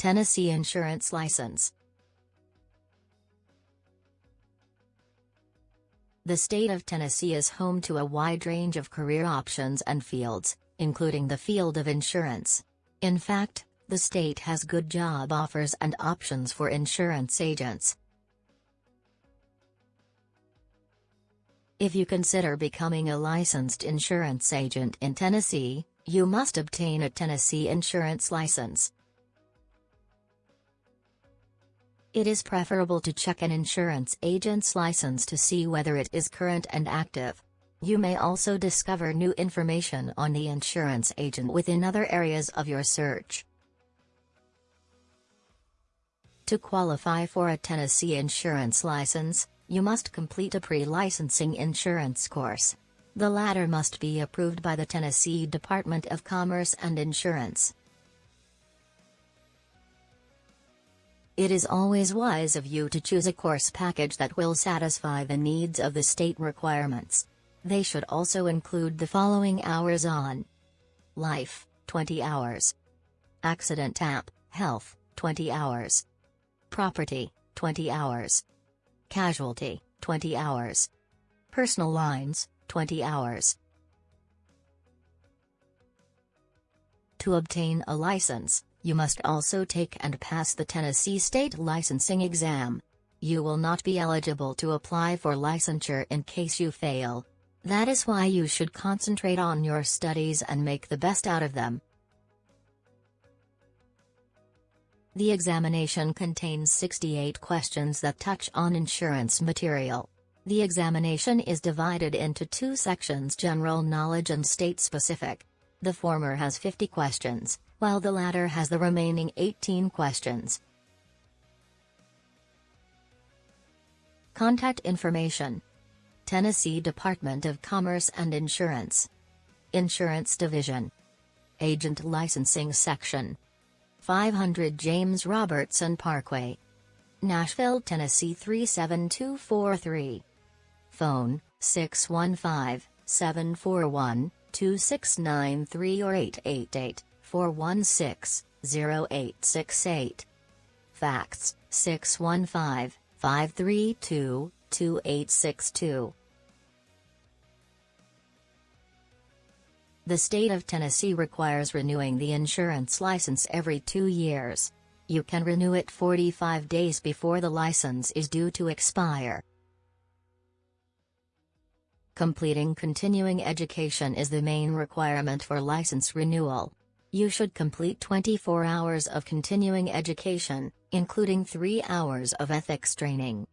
Tennessee Insurance License The state of Tennessee is home to a wide range of career options and fields, including the field of insurance. In fact, the state has good job offers and options for insurance agents. If you consider becoming a licensed insurance agent in Tennessee, you must obtain a Tennessee insurance license. It is preferable to check an insurance agent's license to see whether it is current and active. You may also discover new information on the insurance agent within other areas of your search. To qualify for a Tennessee insurance license, you must complete a pre-licensing insurance course. The latter must be approved by the Tennessee Department of Commerce and Insurance. It is always wise of you to choose a course package that will satisfy the needs of the state requirements. They should also include the following hours on Life, 20 hours. Accident and, Health, 20 hours. Property, 20 hours. Casualty, 20 hours. Personal Lines, 20 hours. To obtain a license, you must also take and pass the Tennessee State Licensing Exam. You will not be eligible to apply for licensure in case you fail. That is why you should concentrate on your studies and make the best out of them. The examination contains 68 questions that touch on insurance material. The examination is divided into two sections general knowledge and state-specific. The former has 50 questions, while the latter has the remaining 18 questions. Contact information. Tennessee Department of Commerce and Insurance. Insurance Division. Agent Licensing Section. 500 James Robertson Parkway. Nashville, Tennessee 37243 Phone 615 741 2693 or 888 416-0868. Fax, 615-532-2862. The state of Tennessee requires renewing the insurance license every two years. You can renew it 45 days before the license is due to expire. Completing continuing education is the main requirement for license renewal. You should complete 24 hours of continuing education, including 3 hours of ethics training.